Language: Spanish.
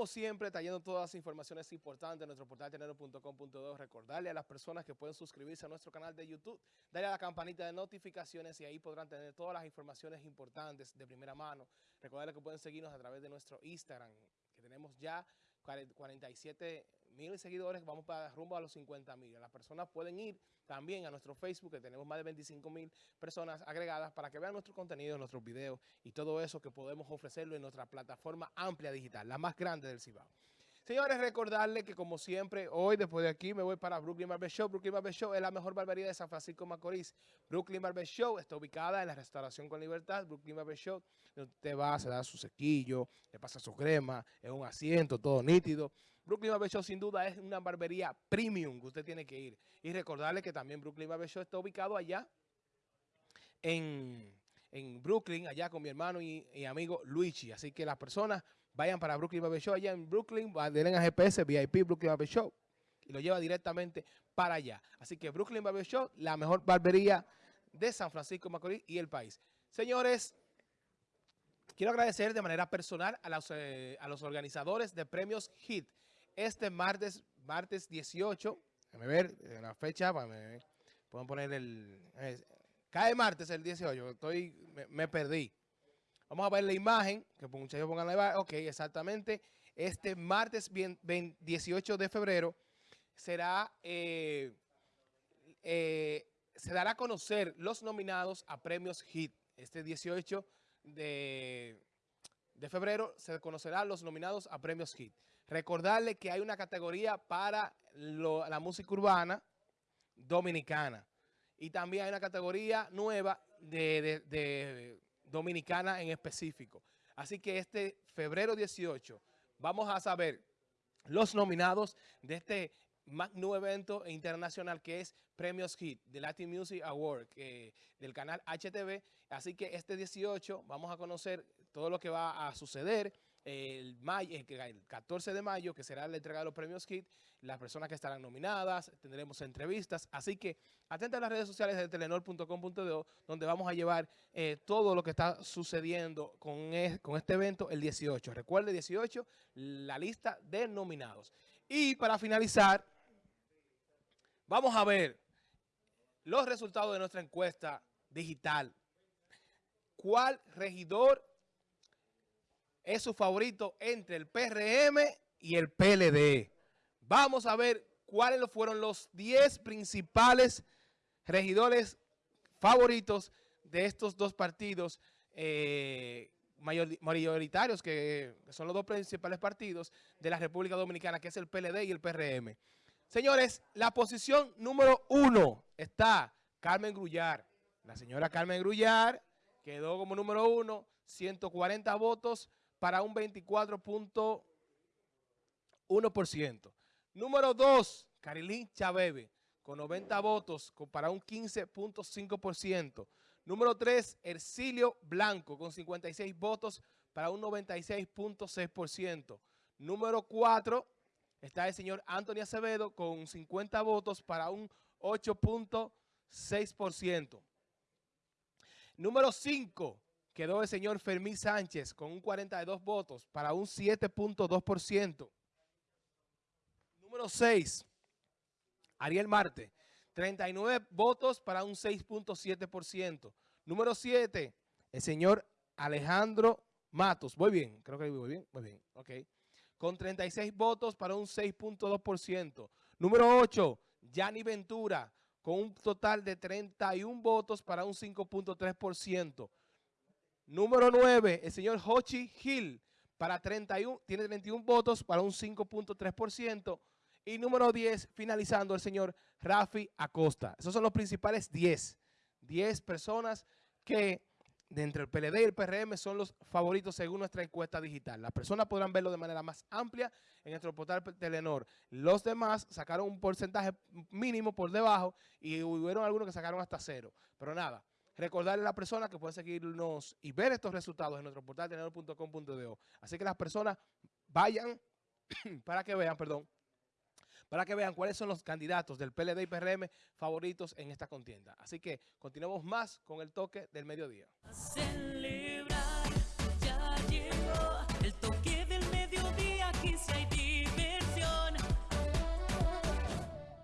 Como siempre, trayendo todas las informaciones importantes en nuestro portal tenero.com.do. Recordarle a las personas que pueden suscribirse a nuestro canal de YouTube, darle a la campanita de notificaciones y ahí podrán tener todas las informaciones importantes de primera mano. Recordarle que pueden seguirnos a través de nuestro Instagram, que tenemos ya 47 mil seguidores, vamos para rumbo a los 50 mil. Las personas pueden ir también a nuestro Facebook, que tenemos más de 25 mil personas agregadas, para que vean nuestro contenido, nuestros videos y todo eso que podemos ofrecerlo en nuestra plataforma amplia digital, la más grande del Cibao. Señores, recordarles que como siempre, hoy después de aquí me voy para Brooklyn Barber Show. Brooklyn Barber Show es la mejor barbería de San Francisco Macorís. Brooklyn Barber Show está ubicada en la restauración con libertad. Brooklyn Barber Show, usted va, se da su sequillo, le pasa su crema, es un asiento, todo nítido. Brooklyn Barber Show sin duda es una barbería premium que usted tiene que ir. Y recordarle que también Brooklyn Barber Show está ubicado allá en en Brooklyn, allá con mi hermano y, amigo Luigi. Así que las personas vayan para Brooklyn Barber Show, allá en Brooklyn, den a GPS, VIP Brooklyn Barber Show, y lo lleva directamente para allá. Así que Brooklyn Barber Show, la mejor barbería de San Francisco Macorís y el país. Señores, quiero agradecer de manera personal a los, eh, a los organizadores de premios HIT. Este martes, martes 18, déjame ver la fecha, pueden poner el... Eh, Cae martes el 18, estoy, me, perdí. Vamos a ver la imagen, que muchachos pongan la imagen. Ok, exactamente. Este martes 18 de febrero será, eh, eh, se dará a conocer los nominados a premios HIT. Este 18 de, de febrero se conocerán los nominados a premios HIT. Recordarle que hay una categoría para la música urbana dominicana. Y también hay una categoría nueva de, dominicana en específico. Así que este febrero 18 vamos a saber los nominados de este magno evento internacional que es Premios Hit, de Latin Music Award, del canal HTV. Así que este 18 vamos a conocer todo lo que va a suceder el, mayo, el 14 de mayo, que será la entrega de los premios HIT, las personas que estarán nominadas, tendremos entrevistas, así que atenta a las redes sociales de telenor.com.do, donde vamos a llevar eh, todo lo que está sucediendo con, con este evento el 18. Recuerde, 18, la lista de nominados. Y para finalizar, vamos a ver los resultados de nuestra encuesta digital. ¿Cuál regidor es su favorito entre el PRM y el PLD. Vamos a ver cuáles fueron los 10 principales regidores favoritos de estos dos partidos eh, mayoritarios, que son los dos principales partidos de la República Dominicana, que es el PLD y el PRM. Señores, la posición número uno está Carmen Grullar. La señora Carmen Grullar quedó como número uno, 140 votos, para un 24.1%. Número 2, Carilín Chabebe, con 90 votos para un 15.5%. Número 3, Ercilio Blanco, con 56 votos para un 96.6%. Número 4, está el señor Antonio Acevedo, con 50 votos para un 8.6%. Número 5, quedó el señor Fermín Sánchez con un 42 votos para un 7.2%. Número 6, Ariel Marte, 39 votos para un 6.7%. Número 7, el señor Alejandro Matos. Muy bien, creo que voy bien, muy bien, ok. Con 36 votos para un 6.2%. Número 8, Yanni Ventura, con un total de 31 votos para un 5.3%. Número 9, el señor Hochi Hill, para 31, tiene 31 votos para un 5.3%. Y número 10, finalizando, el señor Rafi Acosta. Esos son los principales 10. 10 personas que entre el PLD y el PRM son los favoritos según nuestra encuesta digital. Las personas podrán verlo de manera más amplia en nuestro portal Telenor. Los demás sacaron un porcentaje mínimo por debajo y hubieron algunos que sacaron hasta cero. Pero nada, recordarle a las personas que pueden seguirnos y ver estos resultados en nuestro portal tenedor.com.do. Así que las personas vayan para que vean, perdón, para que vean cuáles son los candidatos del PLD y PRM favoritos en esta contienda. Así que continuemos más con el toque del mediodía.